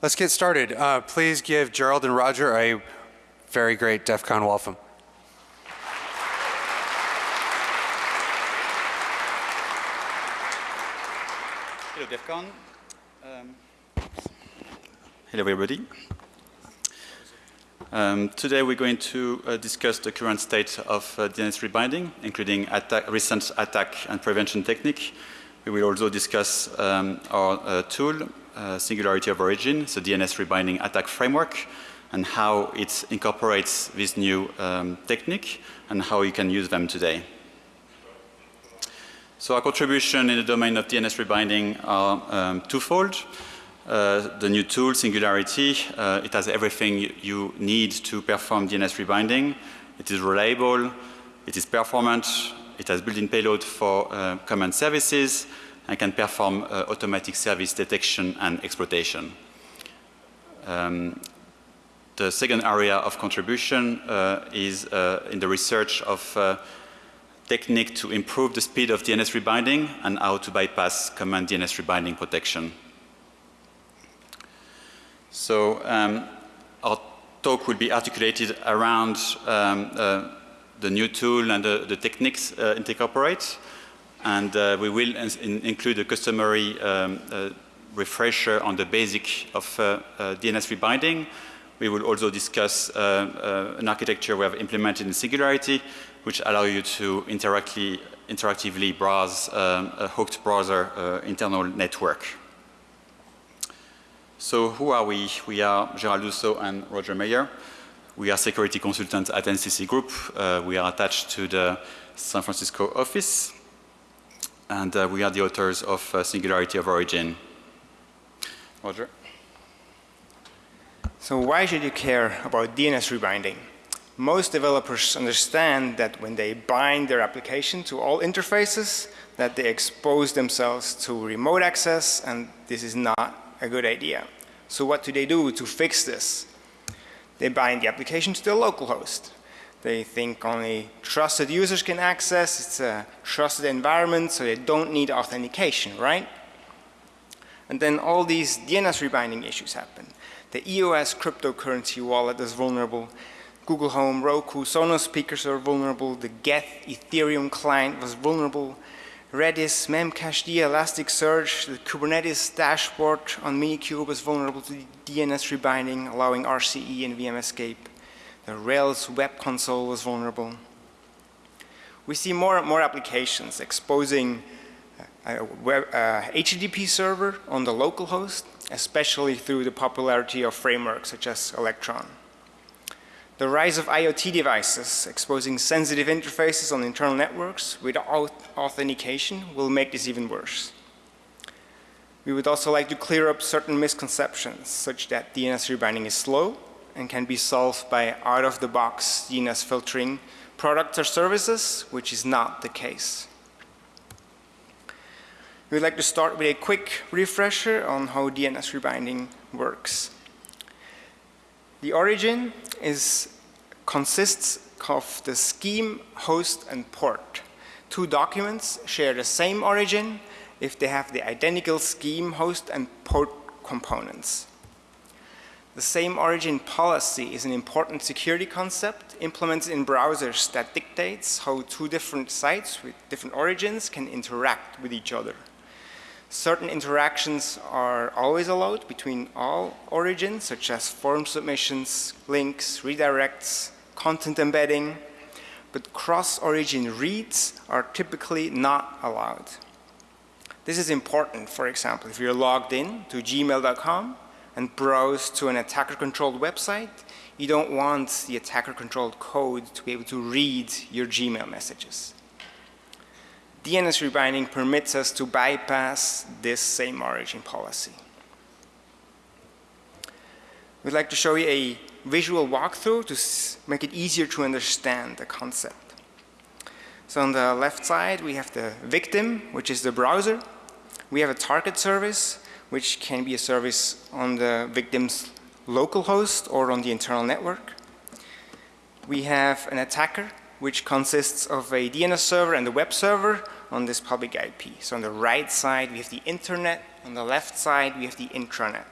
Let's get started. Uh, please give Gerald and Roger a very great DEF CON welcome. Hello, DEF CON. Um, hello, everybody. Um, today we're going to uh, discuss the current state of uh, DNS rebinding, including attack, recent attack and prevention technique. We will also discuss um, our uh, tool, uh, Singularity of Origin, the DNS rebinding attack framework, and how it incorporates this new um, technique and how you can use them today. So our contribution in the domain of DNS rebinding are um, twofold. Uh, the new tool, Singularity, uh, it has everything you need to perform DNS rebinding. It is reliable, it is performant, it has built-in payload for uh, command services, and can perform uh, automatic service detection and exploitation. Um, the second area of contribution uh, is uh, in the research of technique to improve the speed of DNS rebinding and how to bypass command DNS rebinding protection. So um, our talk will be articulated around um, uh, the new tool and the, the techniques uh, it incorporates. And uh, we will in include a customary um, uh, refresher on the basic of uh, DNS rebinding. We will also discuss an architecture we have implemented in Singularity which allow you to interactively, interactively browse um, a hooked browser internal network. So who are we? We are Gerald Dussault and Roger Meyer. We are security consultants at NCC Group. Uh, we are attached to the San Francisco office. And uh, we are the authors of uh, Singularity of Origin. Roger. So why should you care about DNS rebinding? most developers understand that when they bind their application to all interfaces, that they expose themselves to remote access, and this is not a good idea. So what do they do to fix this? They bind the application to the local host. They think only trusted users can access, it's a trusted environment, so they don't need authentication, right? And then all these DNS rebinding issues happen. The EOS cryptocurrency wallet is vulnerable. Google Home, Roku, Sonos speakers are vulnerable, the Geth Ethereum client was vulnerable, Redis, Memcached, Elasticsearch, the Kubernetes dashboard on Minikube was vulnerable to DNS rebinding, allowing RCE and VM escape. The Rails web console was vulnerable. We see more and more applications exposing uh, a, web, uh, a HTTP server on the local host, especially through the popularity of frameworks such as Electron. The rise of IoT devices exposing sensitive interfaces on internal networks without authentication will make this even worse. We would also like to clear up certain misconceptions such that DNS rebinding is slow and can be solved by out-of-the-box DNS filtering products or services, which is not the case. We would like to start with a quick refresher on how DNS rebinding works. The origin is, consists of the scheme, host, and port. Two documents share the same origin if they have the identical scheme, host, and port components. The same origin policy is an important security concept implemented in browsers that dictates how two different sites with different origins can interact with each other. Certain interactions are always allowed between all origins, such as form submissions, links, redirects, content embedding, but cross-origin reads are typically not allowed. This is important, for example, if you're logged in to gmail.com and browse to an attacker-controlled website, you don't want the attacker-controlled code to be able to read your Gmail messages. DNS rebinding permits us to bypass this same origin policy. We'd like to show you a visual walkthrough to make it easier to understand the concept. So on the left side, we have the victim, which is the browser. We have a target service, which can be a service on the victim's local host or on the internal network. We have an attacker, which consists of a DNS server and a web server on this public IP. So on the right side, we have the internet. On the left side, we have the intranet.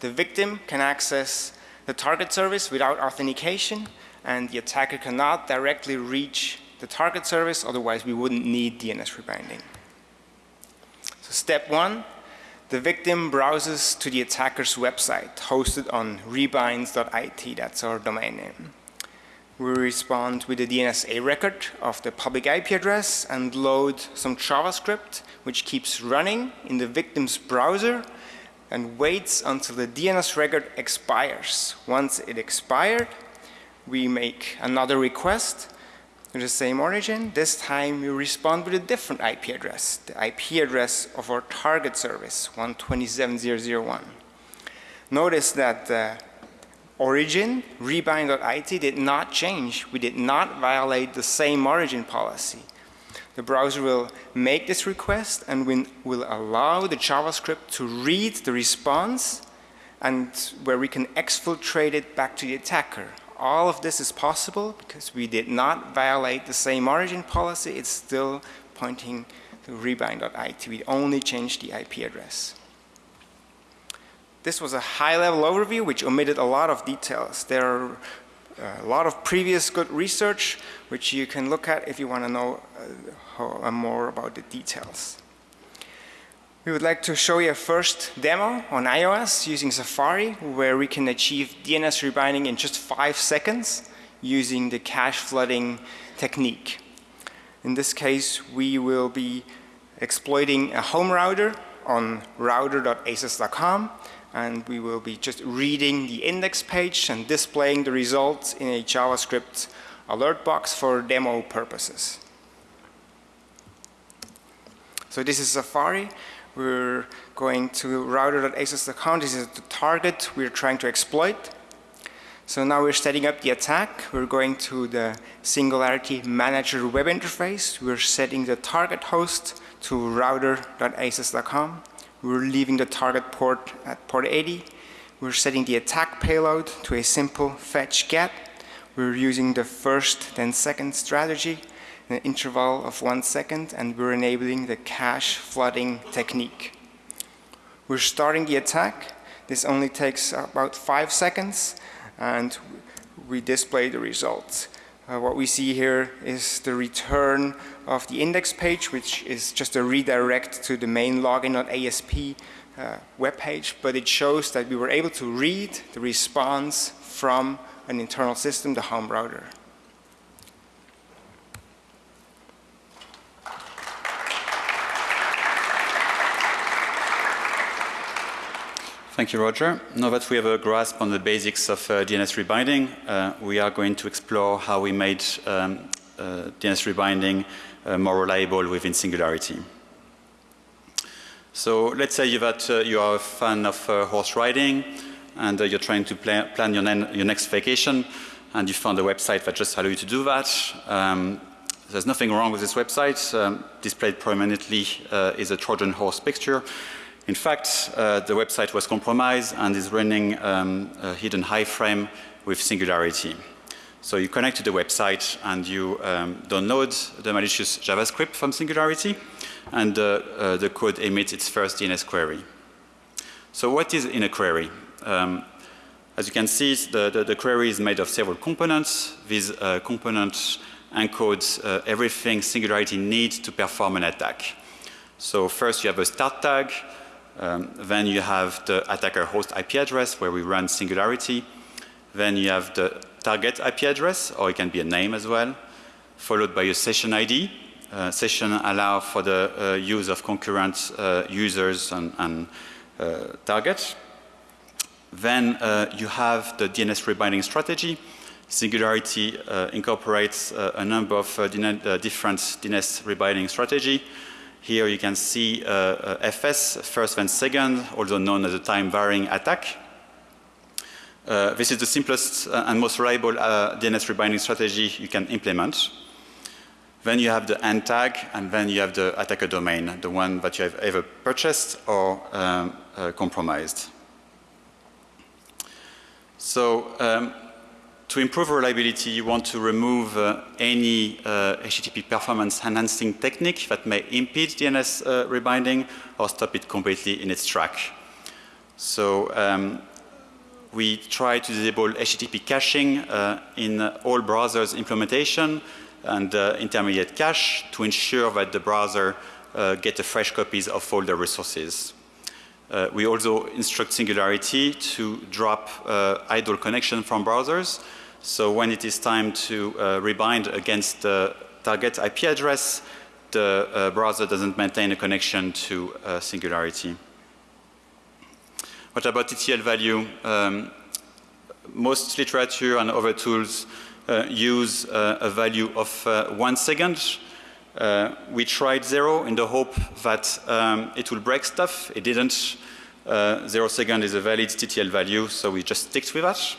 The victim can access the target service without authentication, and the attacker cannot directly reach the target service, otherwise we wouldn't need DNS rebinding. So step one, the victim browses to the attacker's website hosted on rebinds.it, that's our domain name. We respond with the DNSA record of the public IP address and load some JavaScript which keeps running in the victim's browser and waits until the DNS record expires. Once it expired, we make another request the same origin. This time we respond with a different IP address, the IP address of our target service, 127.0.0.1. Notice that the origin, rebind.it, did not change. We did not violate the same origin policy. The browser will make this request and will allow the JavaScript to read the response and where we can exfiltrate it back to the attacker. All of this is possible because we did not violate the same origin policy. It's still pointing to rebind.it. We only changed the IP address. This was a high-level overview which omitted a lot of details. There are uh, a lot of previous good research which you can look at if you want to know uh, uh, more about the details. We would like to show you a first demo on iOS using Safari where we can achieve DNS rebinding in just five seconds using the cache flooding technique. In this case, we will be exploiting a home router on router.asos.com and we will be just reading the index page and displaying the results in a JavaScript alert box for demo purposes. So this is Safari. We're going to router.asos.com. This is the target we're trying to exploit. So now we're setting up the attack. We're going to the Singularity Manager web interface. We're setting the target host to router.asos.com. We're leaving the target port at port 80. We're setting the attack payload to a simple fetch get. We're using the first then second strategy an interval of one second and we're enabling the cache flooding technique. We're starting the attack. This only takes about five seconds and we display the results. Uh, what we see here is the return of the index page, which is just a redirect to the main login.asp uh, web page, but it shows that we were able to read the response from an internal system, the home router. Thank you, Roger. Now that we have a grasp on the basics of uh, DNS rebinding, uh, we are going to explore how we made um, uh, DNS rebinding uh, more reliable within Singularity. So let's say that uh, you are a fan of uh, horse riding and you're trying to plan, your, your, next vacation and you found a website that just allows you to do that. Um, there's nothing wrong with this website. Um, displayed prominently is a Trojan horse picture. In fact, uh, the website was compromised and is running um, a hidden iframe with Singularity. So you connect to the website and you um, download the malicious JavaScript from Singularity and uh, uh, the code emits its first DNS query. So what is in a query? Um, as you can see, the, the, the, query is made of several components. These uh, components encode uh, everything Singularity needs to perform an attack. So first you have a start tag, um, then you have the attacker host IP address where we run Singularity. Then you have the target IP address, or it can be a name as well, followed by a session ID. Uh, session allow for the uh, use of concurrent uh, users and, and uh, targets. Then uh, you have the DNS rebinding strategy. Singularity uh, incorporates a number of different DNS rebinding strategy. Here you can see uh, uh FS, first then second, also known as a time varying attack. Uh, this is the simplest uh, and most reliable uh, DNS rebinding strategy you can implement. Then you have the end tag, and then you have the attacker domain, the one that you have ever purchased or um, uh, compromised. So um, to improve reliability, you want to remove uh, any uh, HTTP performance enhancing technique that may impede DNS uh, rebinding or stop it completely in its track. So um, we try to disable HTTP caching uh, in all browsers implementation and uh, intermediate cache to ensure that the browser uh, get fresh copies of all the resources. Uh, we also instruct Singularity to drop uh, idle connection from browsers. So when it is time to uh, rebind against the target IP address, the uh, browser doesn't maintain a connection to uh, Singularity. What about TTL value? Um, most literature and other tools uh, use a value of one second uh, we tried zero in the hope that um, it will break stuff. It didn't. Uh, zero second is a valid TTL value, so we just sticked with that.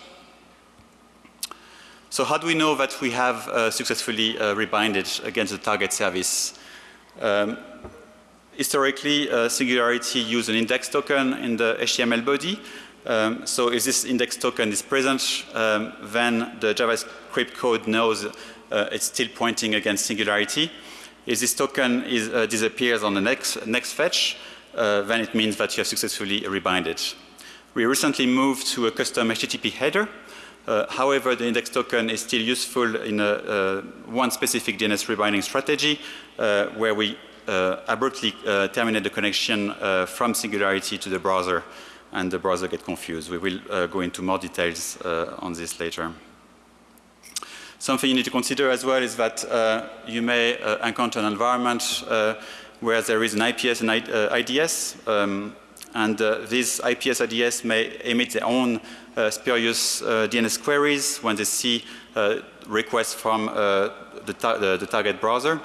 So how do we know that we have uh, successfully uh, rebinded against the target service? Um, historically, uh, Singularity used an index token in the HTML body. Um, so if this index token is present, um, then the JavaScript code knows uh, it's still pointing against Singularity. If this token is, uh, disappears on the next, next fetch, uh, then it means that you have successfully rebinded. We recently moved to a custom HTTP header. Uh, however, the index token is still useful in a, uh, one specific DNS rebinding strategy uh, where we uh, abruptly terminate the connection from Singularity to the browser and the browser get confused. We will go into more details on this later. Something you need to consider as well is that uh, you may uh, encounter an environment uh, where there is an IPS and IDS, uh, um, and uh, these IPS IDS may emit their own uh, spurious DNS queries when they see requests from the, ta the, the, target browser.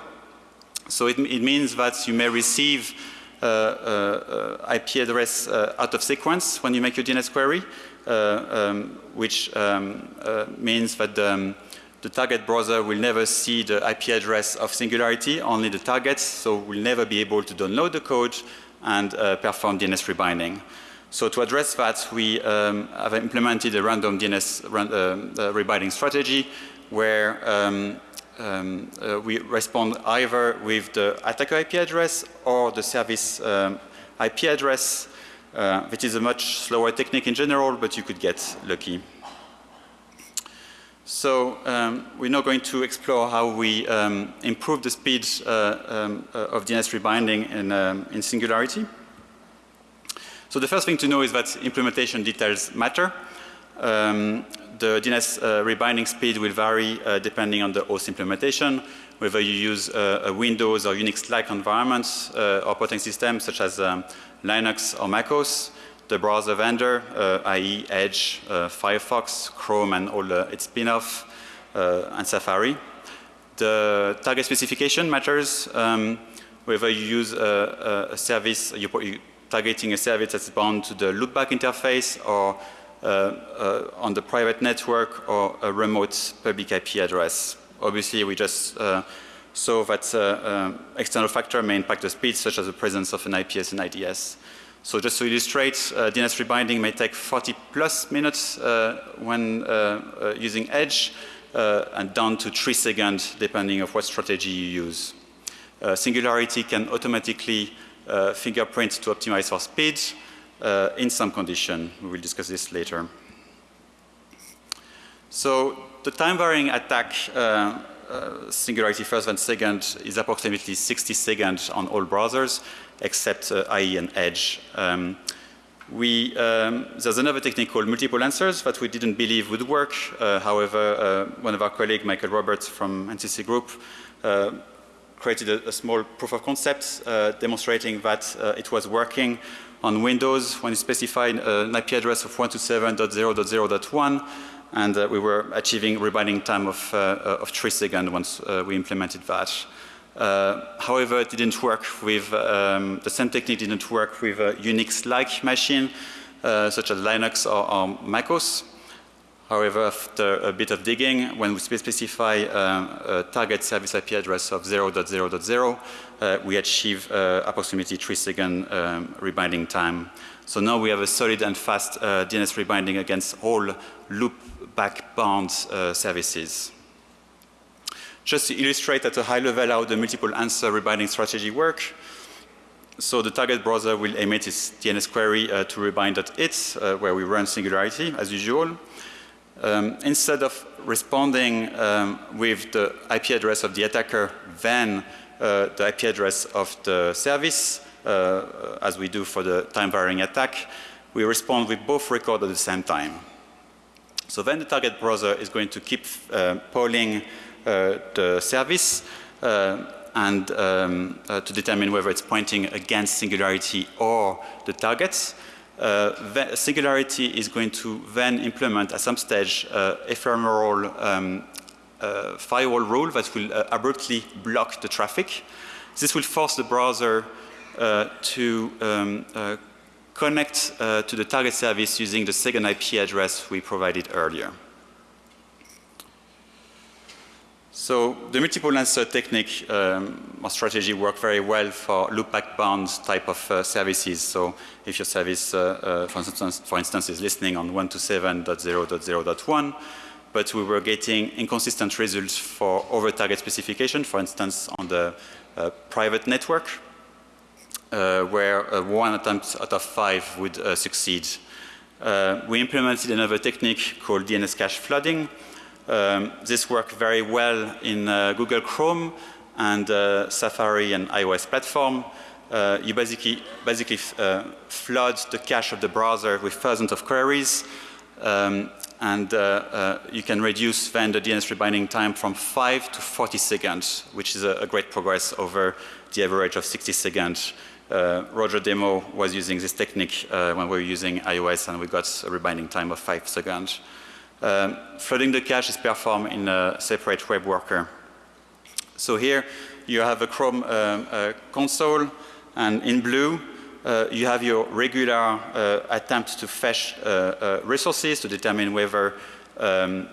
So it, it, means that you may receive IP address out of sequence when you make your DNS query, um, which um, means that um, the target browser will never see the IP address of Singularity, only the targets, so we'll never be able to download the code and uh, perform DNS rebinding. So to address that, we um, have implemented a random DNS uh, uh, rebinding strategy where um, um, uh, we respond either with the attacker IP address or the service um, IP address, uh, which is a much slower technique in general, but you could get lucky. So um, we're now going to explore how we um, improve the speed uh, um, uh, of DNS rebinding in, um, in, Singularity. So the first thing to know is that implementation details matter. Um, the DNS uh, rebinding speed will vary uh, depending on the host implementation, whether you use uh, a Windows or Unix-like environment uh, operating system such as um, Linux or MacOS the browser vendor, uh, i.e. Edge, uh, Firefox, Chrome and all its spin-off, uh, and Safari. The target specification matters um, whether you use a, a service, you're targeting a service that's bound to the loopback interface or uh, uh, on the private network or a remote public IP address. Obviously, we just uh, saw that external factor may impact the speed, such as the presence of an IPS and IDS. So just to illustrate, uh, DNS rebinding may take 40 plus minutes uh, when uh, uh using Edge uh, and down to 3 seconds depending of what strategy you use. Uh, Singularity can automatically fingerprint to optimize for speed in some condition. We will discuss this later. So the time varying attack Singularity first and second is approximately 60 seconds on all browsers except uh, IE and Edge. Um, we, um, there's another technique called multiple answers that we didn't believe would work. Uh, however, uh, one of our colleagues, Michael Roberts from NCC Group, uh, created a, a, small proof of concept uh, demonstrating that uh, it was working on Windows when you specified an IP address of 127.0.0.1 and we were achieving rebinding time of, of 3 seconds once we implemented that. Uh, however, it didn't work with, um, the same technique didn't work with a Unix-like machine, uh, such as Linux or, or, MacOS. However, after a bit of digging, when we specify um, a target service IP address of 0.0.0, uh, we achieve uh, approximately 3 second um, rebinding time. So now we have a solid and fast uh, DNS rebinding against all loop-back bound uh, services. Just to illustrate at a high level how the multiple answer rebinding strategy work, so the target browser will emit its DNS query uh, to rebind.it, uh, where we run Singularity as usual. Um, instead of responding um, with the IP address of the attacker, then uh, the IP address of the service, uh, as we do for the time-varying attack, we respond with both records at the same time. So then the target browser is going to keep uh, polling the service uh, and um, uh, to determine whether it's pointing against Singularity or the targets. Uh, Singularity is going to then implement at some stage uh, ephemeral um, uh, firewall rule that will uh, abruptly block the traffic. This will force the browser uh, to um, uh, connect uh to the target service using the second IP address we provided earlier. So the multiple answer technique um, or strategy work very well for loopback bound type of uh, services. So if your service, uh, uh, for, instance, for instance, is listening on 127.0.0.1, but we were getting inconsistent results for over target specification, for instance, on the uh, private network, uh, where uh, one attempt out of five would succeed. we implemented another technique called DNS cache flooding, um, this worked very well in uh, Google Chrome and uh, Safari and iOS platform. Uh, you basically, basically uh, flood the cache of the browser with thousands of queries um, and uh, uh, you can reduce then the DNS rebinding time from 5 to 40 seconds, which is a, a great progress over the average of 60 seconds. Roger Demo was using this technique when we were using iOS and we got a rebinding time of 5 seconds. Um, flooding the cache is performed in a separate web worker. So here you have a Chrome um, console and in blue uh, you have your regular uh, attempt to fetch uh, uh resources to determine whether um,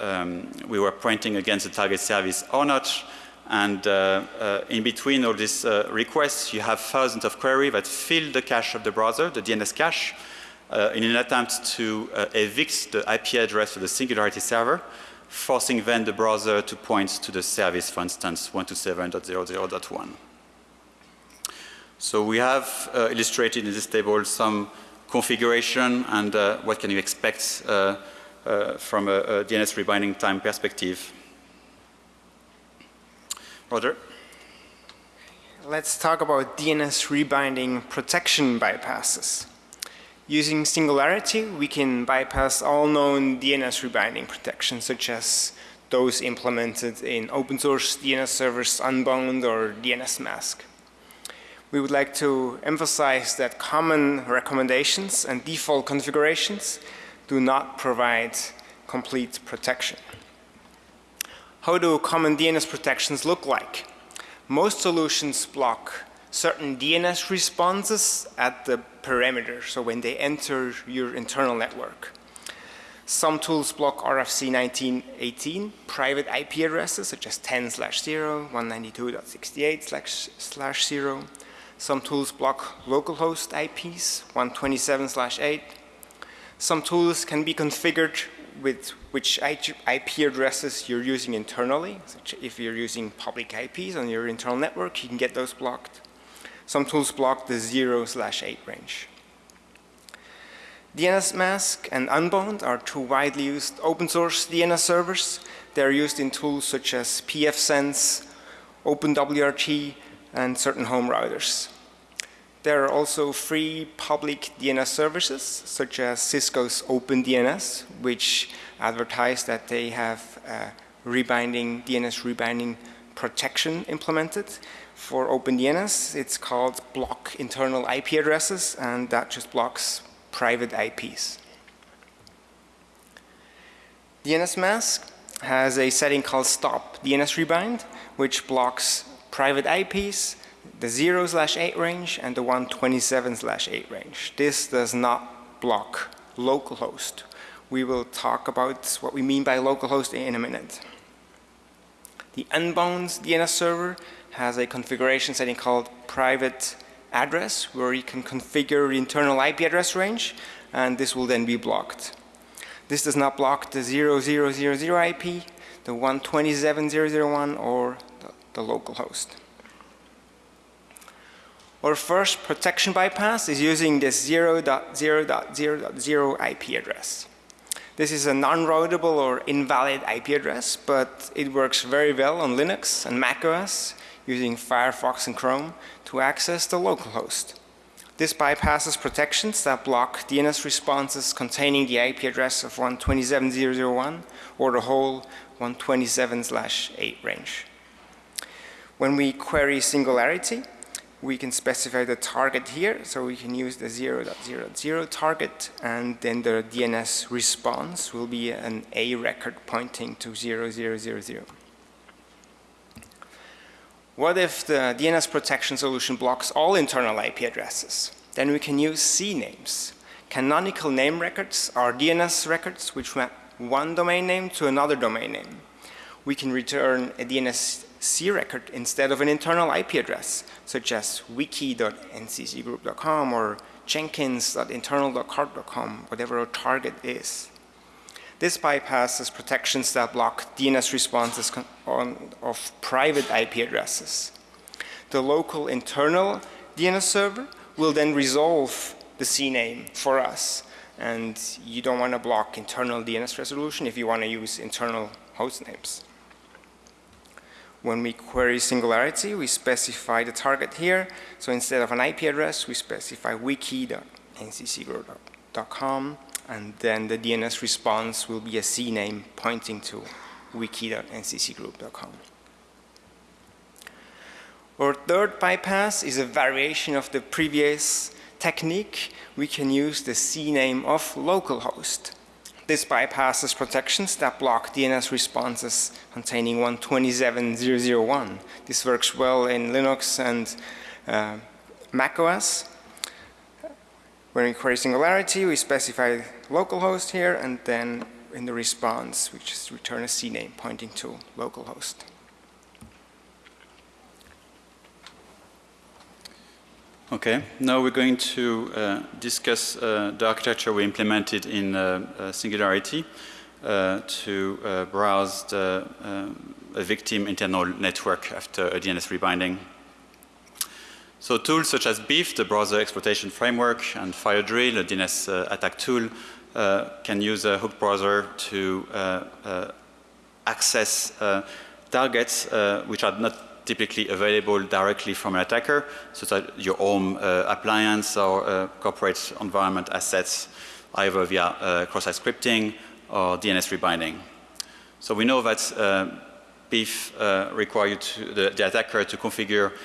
um, we were pointing against the target service or not. And uh, uh, in between all these requests, you have thousands of queries that fill the cache of the browser, the DNS cache, uh, in an attempt to uh, evict the IP address of the Singularity server, forcing then the browser to point to the service, for instance, 127.00.1. So we have uh, illustrated in this table some configuration and uh, what can you expect uh, uh, from a, a, DNS rebinding time perspective. Roger? Let's talk about DNS rebinding protection bypasses. Using Singularity, we can bypass all known DNS rebinding protections, such as those implemented in open source DNS servers Unbound or dnsmasq. We would like to emphasize that common recommendations and default configurations do not provide complete protection. How do common DNS protections look like? Most solutions block certain DNS responses at the perimeter, so when they enter your internal network. Some tools block RFC 1918 private IP addresses such as 10 slash 0, 192.68 slash 0. Some tools block localhost IPs 127 slash 8. Some tools can be configured with which IP addresses you're using internally. if you're using public IPs on your internal network, you can get those blocked. Some tools block the 0 slash 8 range. dnsmasq and Unbound are two widely used open source DNS servers. They're used in tools such as pfSense, OpenWRT, and certain home routers. There are also free public DNS services such as Cisco's OpenDNS, which advertise that they have uh, rebinding, DNS rebinding protection implemented for OpenDNS, it's called block internal IP addresses, and that just blocks private IPs. DNS mask has a setting called stop DNS rebind, which blocks private IPs, the 0 slash 8 range, and the 127 slash 8 range. This does not block localhost. We will talk about what we mean by localhost in a minute. The Unbound DNS server has a configuration setting called private address where you can configure the internal IP address range and this will then be blocked. This does not block the 0000 IP, the 127.001 or the, the local host. Our first protection bypass is using this 0.0.0.0 IP address. This is a non-routable or invalid IP address, but it works very well on Linux and macOS using Firefox and Chrome to access the local host. This bypasses protections that block DNS responses containing the IP address of 127.0.0.1 or the whole 127/8 range. When we query singularity, we can specify the target here, so we can use the 0.0.0 target, and then the DNS response will be an A record pointing to 0.0.0.0. What if the DNS protection solution blocks all internal IP addresses? Then we can use CNAMEs. Canonical name records are DNS records which map one domain name to another domain name. We can return a DNS C record instead of an internal IP address, such as wiki.nccgroup.com or jenkins.internal.carp.com, whatever our target is. This bypasses protections that block DNS responses on, of private IP addresses. The local internal DNS server will then resolve the CNAME for us. And you don't want to block internal DNS resolution if you want to use internal host names. When we query Singularity, we specify the target here. So instead of an IP address, we specify wiki.nccgroup.com, and then the DNS response will be a CNAME pointing to wiki.nccgroup.com. Our third bypass is a variation of the previous technique. We can use the CNAME of localhost. This bypasses protections that block DNS responses containing 127.0.0.1. This works well in Linux and uh, macOS. When we query singularity, we specify localhost here, and then in the response, we just return a CNAME pointing to localhost. Okay, now we're going to uh, discuss uh, the architecture we implemented in uh, uh Singularity uh, to uh, browse the a victim internal network after a DNS rebinding. So tools such as Beef, the browser exploitation framework, and FireDrill, a DNS attack tool, can use a hooked browser to access targets which are not typically available directly from an attacker, such as your home uh, appliance or uh, corporate environment assets, either via uh, cross-site scripting or DNS rebinding. So we know that uh, Beef uh, requires the, the, attacker to configure uh,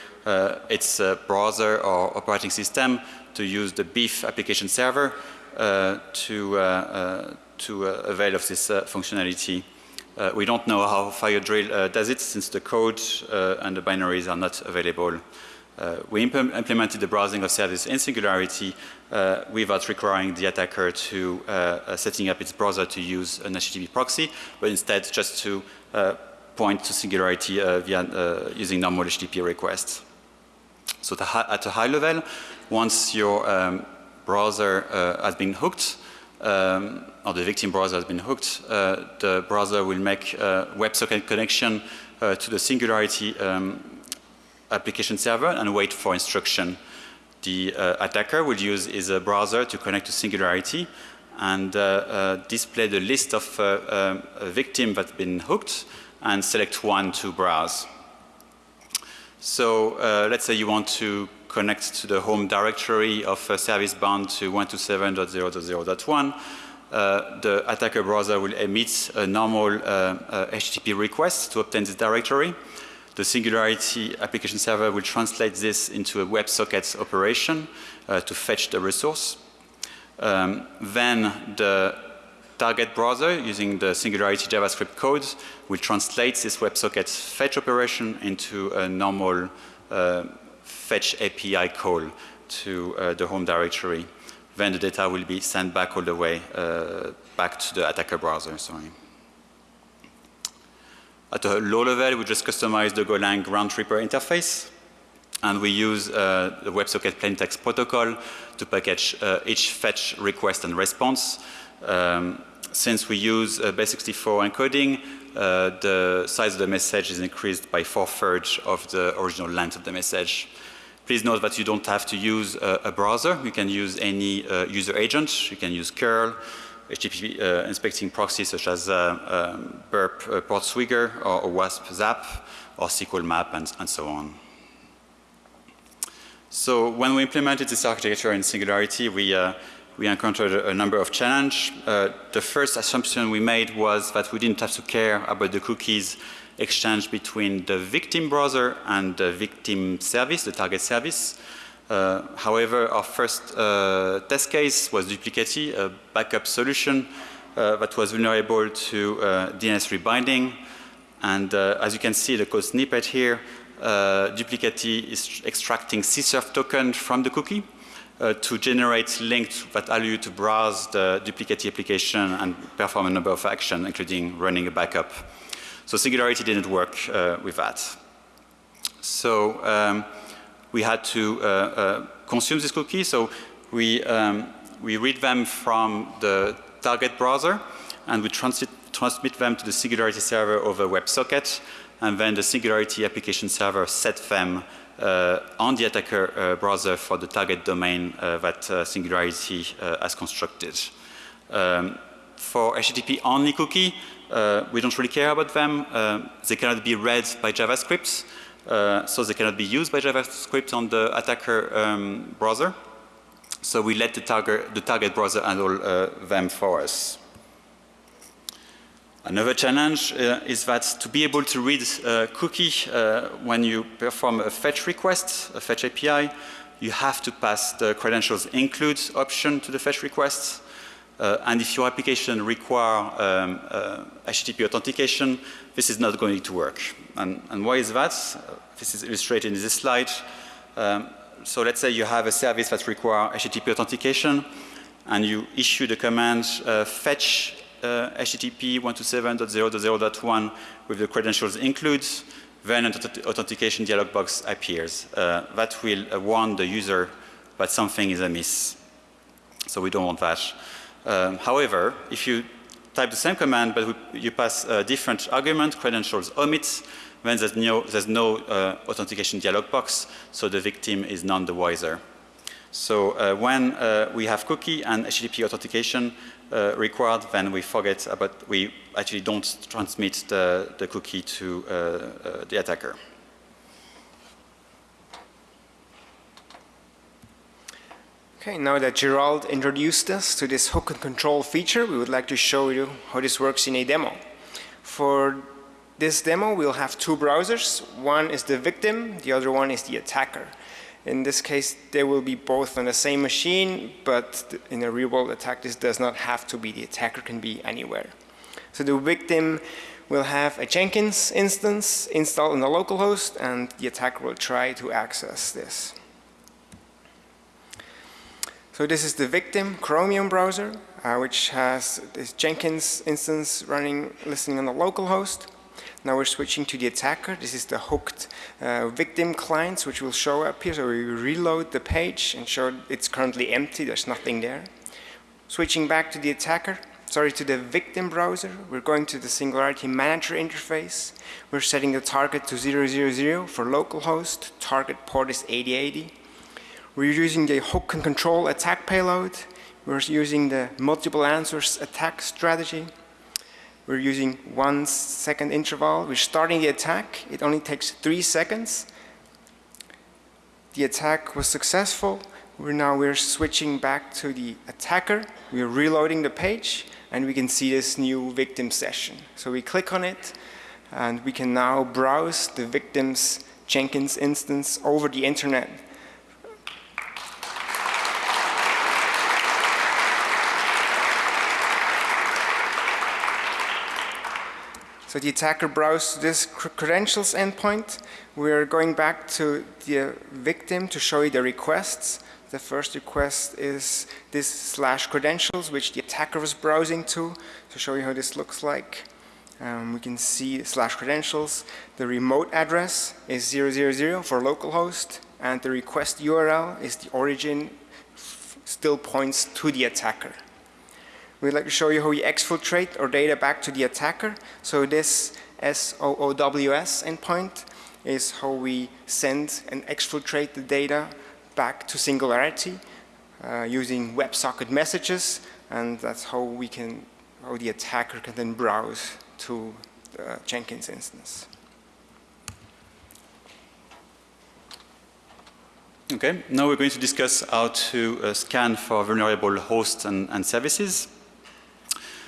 its browser or operating system to use the Beef application server to, to avail of this functionality uh, we don't know how FireDrill uh, does it since the code uh, and the binaries are not available. Uh, we imp implemented the browsing of service in Singularity uh, without requiring the attacker to uh, setting up its browser to use an HTTP proxy, but instead just to point to Singularity via using normal HTTP requests. So at a high level, once your um, browser uh, has been hooked, um, or the victim browser has been hooked, uh, the browser will make a WebSocket connection uh, to the Singularity um, application server and wait for instruction. The uh, attacker will use his uh, browser to connect to Singularity and uh, uh, display the list of um, victims that have been hooked and select one to browse. So uh, let's say you want to connect to the home directory of a service bound to 127.0.0.1, uh, the attacker browser will emit a normal uh, uh, HTTP request to obtain this directory. The Singularity application server will translate this into a WebSockets operation uh, to fetch the resource. Um, then the target browser using the Singularity JavaScript code will translate this WebSocket fetch operation into a normal uh, fetch API call to uh, the home directory. Then the data will be sent back all the way uh, back to the attacker browser, sorry. At a low level, we just customize the Golang round tripper interface. And we use uh, the WebSocket plaintext protocol to package uh, each fetch request and response. Um, since we use uh, base64 encoding, uh, the size of the message is increased by four-thirds of the original length of the message. Please note that you don't have to use a, a browser. You can use any uh, user agent. You can use curl, HTTP uh, inspecting proxies such as uh, um, burp uh, portswigger or, or, wasp zap or SQL map and, and so on. So when we implemented this architecture in Singularity, we, uh, we encountered a, number of challenges. Uh, the first assumption we made was that we didn't have to care about the cookies exchange between the victim browser and the victim service, the target service. Uh, however, our first uh, test case was Duplicati, a backup solution uh, that was vulnerable to uh, DNS rebinding. And uh, as you can see, the code snippet here, Duplicati is extracting CSRF token from the cookie to generate links that allow you to browse the Duplicati application and perform a number of actions, including running a backup. So Singularity didn't work uh, with that. So um, we had to uh, uh, consume this cookie. So we, um, we read them from the target browser and we transmit, transmit them to the Singularity server over WebSocket and then the Singularity application server set them uh, on the attacker uh, browser for the target domain uh, that uh, Singularity has constructed. Um, for HTTP only cookie, uh, we don't really care about them. Uh, they cannot be read by JavaScript, uh, so they cannot be used by JavaScript on the attacker um, browser. So we let the target, the target browser handle uh, them for us. Another challenge uh, is that to be able to read a cookie uh, when you perform a fetch request, a fetch API, you have to pass the credentials include option to the fetch request. Uh, and if your application require um, uh, HTTP authentication, this is not going to work. And, and why is that? Uh, this is illustrated in this slide. Um, so let's say you have a service that require HTTP authentication and you issue the command uh, fetch uh, HTTP 127.0.0.1 with the credentials include, then an authentication dialog box appears. Uh, that will warn the user that something is amiss. So we don't want that. Um, however, if you type the same command but you pass a different argument, credentials omit, then there's no, there's no uh, authentication dialog box, so the victim is none the wiser. So uh, when uh, we have cookie and HTTP authentication uh, required, then we forget about, we actually don't transmit the, the cookie to uh, uh, the attacker. Okay, now that Gerald introduced us to this hook and control feature, we would like to show you how this works in a demo. For this demo, we'll have two browsers. One is the victim, the other one is the attacker. In this case, they will be both on the same machine, but in a real-world attack, this does not have to be. The attacker can be anywhere. So the victim will have a Jenkins instance installed on the local host, and the attacker will try to access this. So this is the victim Chromium browser, uh, which has this Jenkins instance running, listening on the local host. Now we're switching to the attacker. This is the hooked uh, victim clients, which will show up here. So we reload the page and show it's currently empty. There's nothing there. Switching back to the attacker, sorry, to the victim browser. We're going to the Singularity Manager interface. We're setting the target to 000 for localhost. Target port is 8080. We're using the hook and control attack payload. We're using the multiple answers attack strategy. We're using one second interval. We're starting the attack. It only takes three seconds. The attack was successful. We're now we're switching back to the attacker. We're reloading the page and we can see this new victim session. So we click on it and we can now browse the victim's Jenkins instance over the internet So the attacker browsed this credentials endpoint. We're going back to the victim to show you the requests. The first request is this slash credentials, which the attacker was browsing to, to show you how this looks like. Um, we can see slash credentials. The remote address is 000 for localhost, and the request URL is the origin still points to the attacker. We'd like to show you how we exfiltrate our data back to the attacker. So this SOOWS endpoint is how we send and exfiltrate the data back to Singularity uh, using WebSocket messages, and that's how we can, how the attacker can then browse to the Jenkins instance. Okay, now we're going to discuss how to uh, scan for vulnerable hosts and, and, services.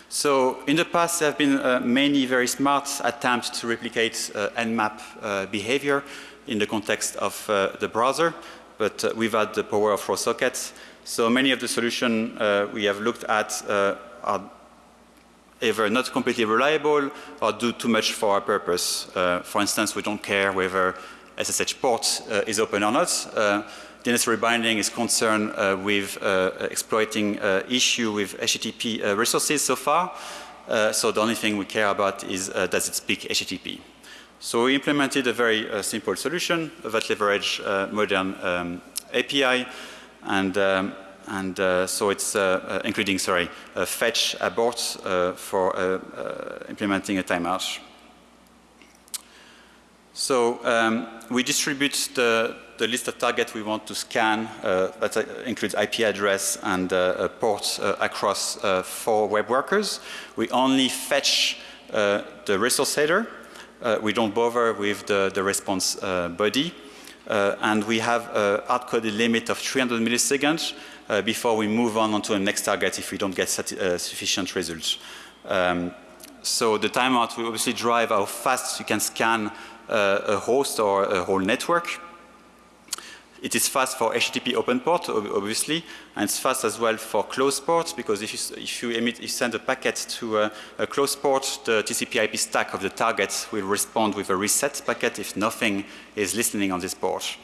So in the past there have been uh, many very smart attempts to replicate uh, Nmap uh, behavior in the context of uh, the browser, but uh, without the power of raw sockets. So many of the solutions we have looked at are either not completely reliable or do too much for our purpose. for instance, we don't care whether SSH port uh, is open or not. Uh, DNS rebinding is concerned uh, with exploiting issue with HTTP resources so far. so the only thing we care about is does it speak HTTP. So we implemented a very uh, simple solution that leverage uh, modern um, API and um, and uh, so it's including sorry fetch abort for implementing a timeout. So um, we distribute the, the, list of targets we want to scan uh, that uh, includes IP address and uh, uh, across uh, four web workers. We only fetch uh, the resource header. we don't bother with the, the response body. and we have a hard-coded limit of 300 milliseconds before we move on onto the next target if we don't get sufficient results. Um, so the timeout will obviously drive how fast you can scan uh, a host or a whole network. It is fast for HTTP open port, obviously, and it's fast as well for closed ports because if you, if you, emit, you send a packet to a, a closed port, the TCP IP stack of the target will respond with a reset packet if nothing is listening on this port.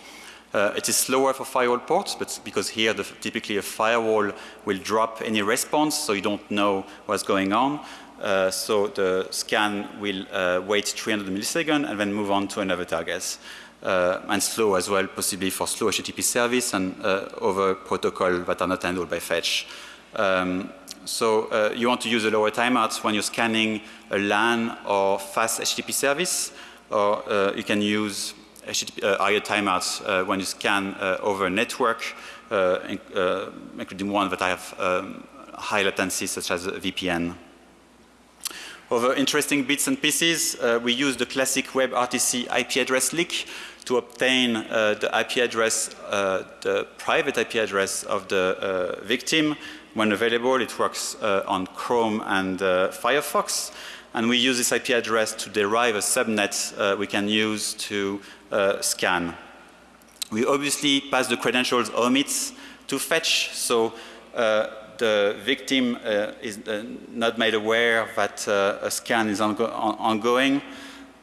Uh, it is slower for firewall ports, but because here the, typically a firewall will drop any response, so you don't know what's going on. Uh, so the scan will uh, wait 300 milliseconds and then move on to another target. Uh, and slow as well, possibly for slow HTTP service and uh, other protocols that are not handled by fetch. Um, so uh, you want to use a lower timeout when you're scanning a LAN or fast HTTP service, or you can use HTTP, higher timeouts when you scan over a network, including one that I have um, high latency, such as VPN. Other interesting bits and pieces, uh, we use the classic WebRTC IP address leak to obtain uh, the IP address, uh, the private IP address of the uh, victim. When available, it works uh, on Chrome and Firefox. And we use this IP address to derive a subnet we can use to scan. We obviously pass the credentials omits to fetch. So the victim uh, is uh, not made aware that uh, a scan is ongo on ongoing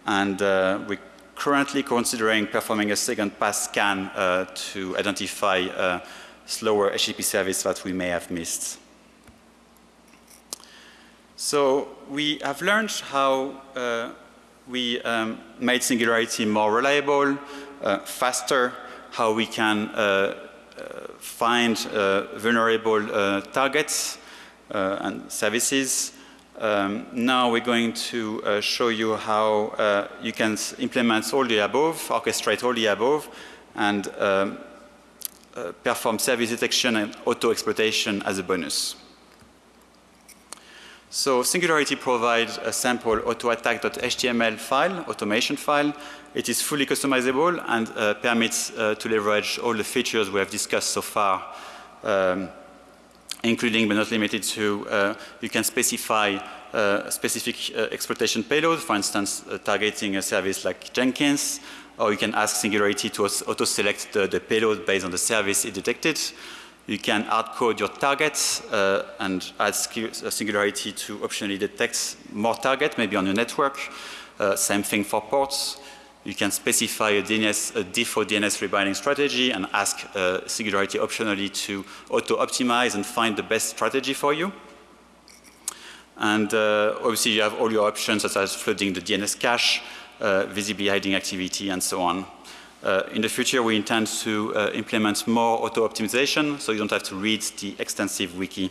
and we're currently considering performing a second pass scan uh, to identify a slower HTTP service that we may have missed. So we have learned how uh, we um, made Singularity more reliable, uh, faster, how we can uh, find uh, vulnerable uh, targets uh, and services. Um, now we're going to uh, show you how uh, you can implement all the above, orchestrate all the above, and um, uh, perform service detection and auto-exploitation as a bonus. So Singularity provides a sample autoattack.html file, automation file. It is fully customizable and uh, permits uh, to leverage all the features we have discussed so far, um, including but not limited to, uh, you can specify uh, specific uh, exploitation payload, for instance, uh, targeting a service like Jenkins, or you can ask Singularity to auto-select the, the payload based on the service it detected. You can hard-code your targets uh, and add uh, Singularity to optionally detect more targets, maybe on your network. Same thing for ports. You can specify a, DNS, a default DNS rebinding strategy and ask uh, Singularity optionally to auto-optimize and find the best strategy for you. And uh, obviously you have all your options such as flooding the DNS cache, uh, visibly hiding activity and so on. Uh, in the future, we intend to uh, implement more auto-optimization, so you don't have to read the extensive wiki.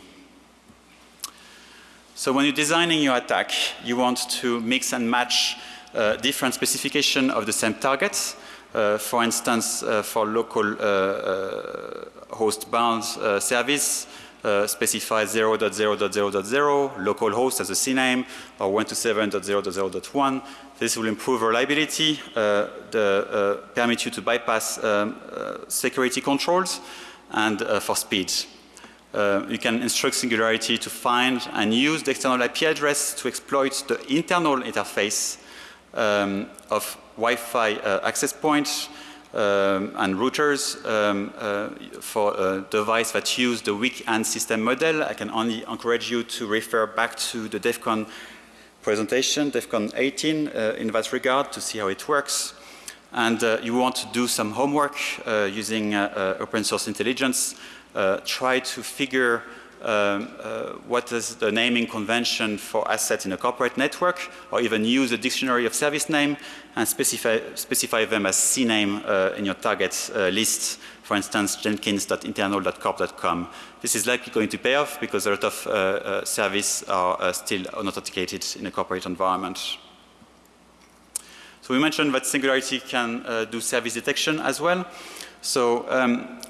So when you're designing your attack, you want to mix and match uh, different specification of the same targets. Uh, for instance, uh, for local uh, uh, host bound service, specify 0.0.0.0, local host as a CNAME, or 127.0.0.1. This will improve reliability, the, permit you to bypass um, security controls, and for speed. Uh, you can instruct Singularity to find and use the external IP address to exploit the internal interface um, of Wi-Fi uh, access points um, and routers um, uh, for a device that use the weak AND system model. I can only encourage you to refer back to the DEF CON presentation, DEF CON 18, uh, in that regard to see how it works. And uh, you want to do some homework uh, using uh, open source intelligence try to figure what is the naming convention for assets in a corporate network, or even use a dictionary of service name and specify, specify them as CNAME uh, in your target uh, list. For instance, jenkins.internal.corp.com. This is likely going to pay off because a lot of uh, uh service are uh, still unauthenticated in a corporate environment. So we mentioned that Singularity can do service detection as well. So um,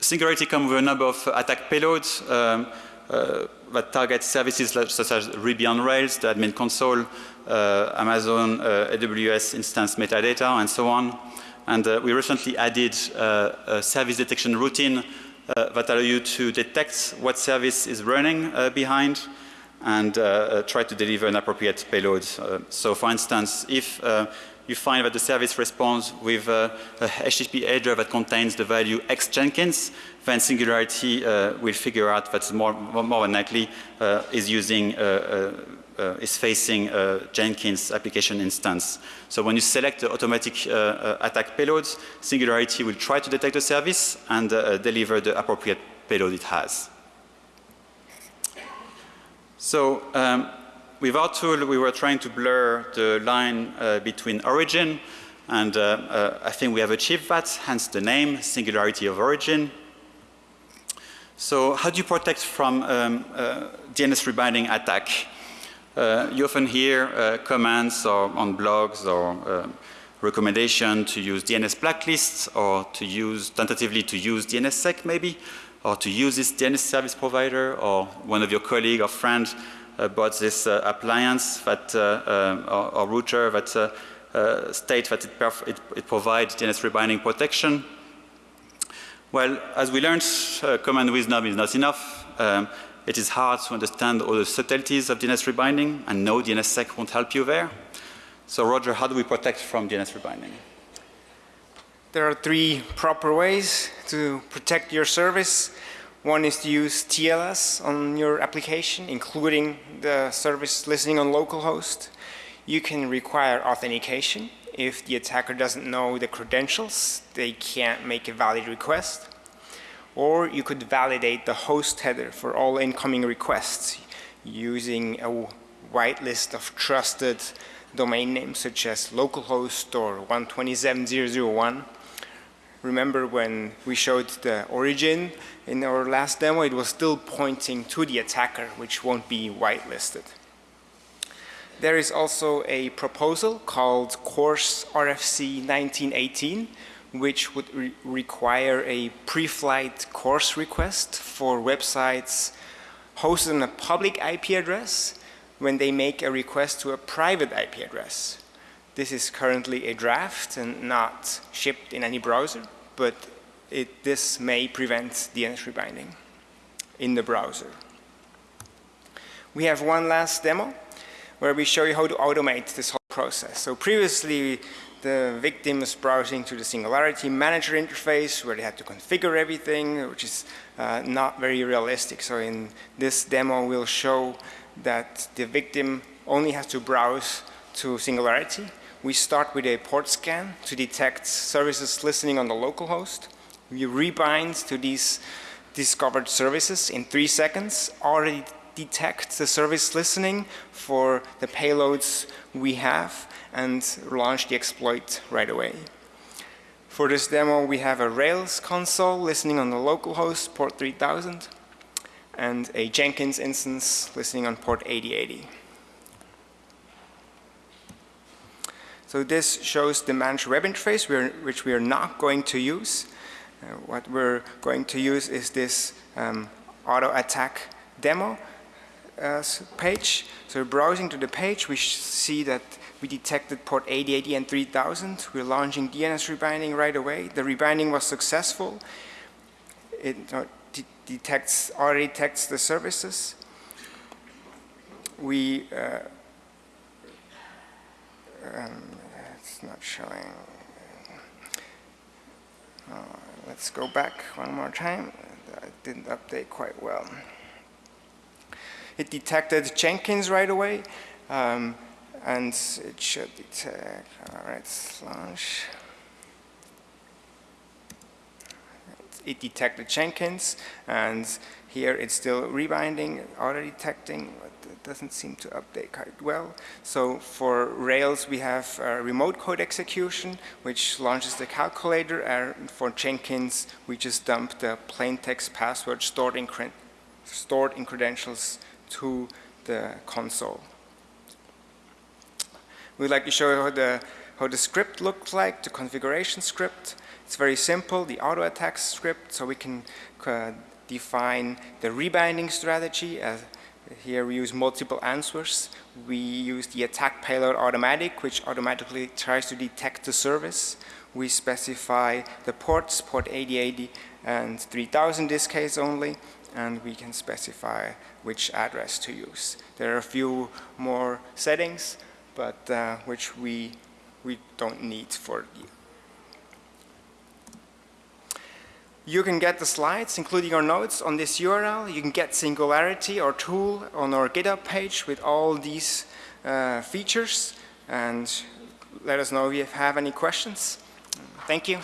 Singularity comes with a number of attack payloads um, uh, that target services such as Ruby on Rails, the admin console, uh, Amazon uh, AWS instance metadata, and so on. And uh, we recently added uh, a service detection routine uh, that allows you to detect what service is running behind and try to deliver an appropriate payload. so for instance, if you find that the service responds with a, a HTTP header that contains the value X Jenkins, then Singularity uh, will figure out that more, more than likely uh, is using uh, uh, uh is facing a Jenkins application instance. So when you select the automatic uh, attack payloads, Singularity will try to detect the service and deliver the appropriate payload it has. So um, with our tool, we were trying to blur the line uh, between origin, and uh, uh, I think we have achieved that, hence the name, Singularity of Origin. So how do you protect from um, uh, DNS rebinding attack? Uh, you often hear comments or on blogs or recommendation to use DNS blacklists or to use, tentatively to use DNSSEC maybe, or to use this DNS service provider or one of your colleague or friends about this uh, appliance that, uh, um, or, or, router that uh, state that it, it, it, provides DNS rebinding protection. Well, as we learned, common wisdom is not enough. Um, it is hard to understand all the subtleties of DNS rebinding and no DNSSEC won't help you there. So Roger, how do we protect from DNS rebinding? There are three proper ways to protect your service. One is to use TLS on your application, including the service listening on localhost. You can require authentication. If the attacker doesn't know the credentials, they can't make a valid request. Or you could validate the host header for all incoming requests using a whitelist of trusted domain names such as localhost or 127.0.0.1 remember when we showed the origin in our last demo, it was still pointing to the attacker, which won't be whitelisted. There is also a proposal called Course RFC 1918, which would re require a pre-flight course request for websites hosted on a public IP address when they make a request to a private IP address. This is currently a draft and not shipped in any browser, but it, this may prevent the DNS rebinding in the browser. We have one last demo where we show you how to automate this whole process. So previously, the victim was browsing to the Singularity Manager interface where they had to configure everything, which is uh, not very realistic. So in this demo, we'll show that the victim only has to browse to Singularity we start with a port scan to detect services listening on the local host. We rebind to these discovered services in three seconds, already detect the service listening for the payloads we have and launch the exploit right away. For this demo, we have a Rails console listening on the local host, port 3000, and a Jenkins instance listening on port 8080. So this shows the managed web interface, we're- which we are not going to use. Uh, What we're going to use is this um, auto attack demo uh, page. So browsing to the page, we see that we detected port 8080 and 3000. We're launching DNS rebinding right away. The rebinding was successful. It uh, de- detects, already detects the services. We, uh, um, it's not showing. Uh, Let's go back one more time. I didn't update quite well. It detected Jenkins right away, um, and it should detect, all right, launch. It detected Jenkins, and here it's still rebinding, auto detecting, but it doesn't seem to update quite well. So for Rails, we have uh, remote code execution, which launches the calculator, and for Jenkins, we just dump the plain text password stored in, stored in credentials to the console. We'd like to show you how the, how the script looks like, the configuration script. It's very simple, the auto attack script, so we can uh, define the rebinding strategy. As here we use multiple answers. We use the attack payload automatic, which automatically tries to detect the service. We specify the ports, port 8080 and 3000 In this case only, and we can specify which address to use. There are a few more settings, but uh, which we, we don't need for the You can get the slides, including our notes, on this URL. You can get Singularity, our tool, on our GitHub page with all these uh, features. And let us know if you have any questions. Thank you.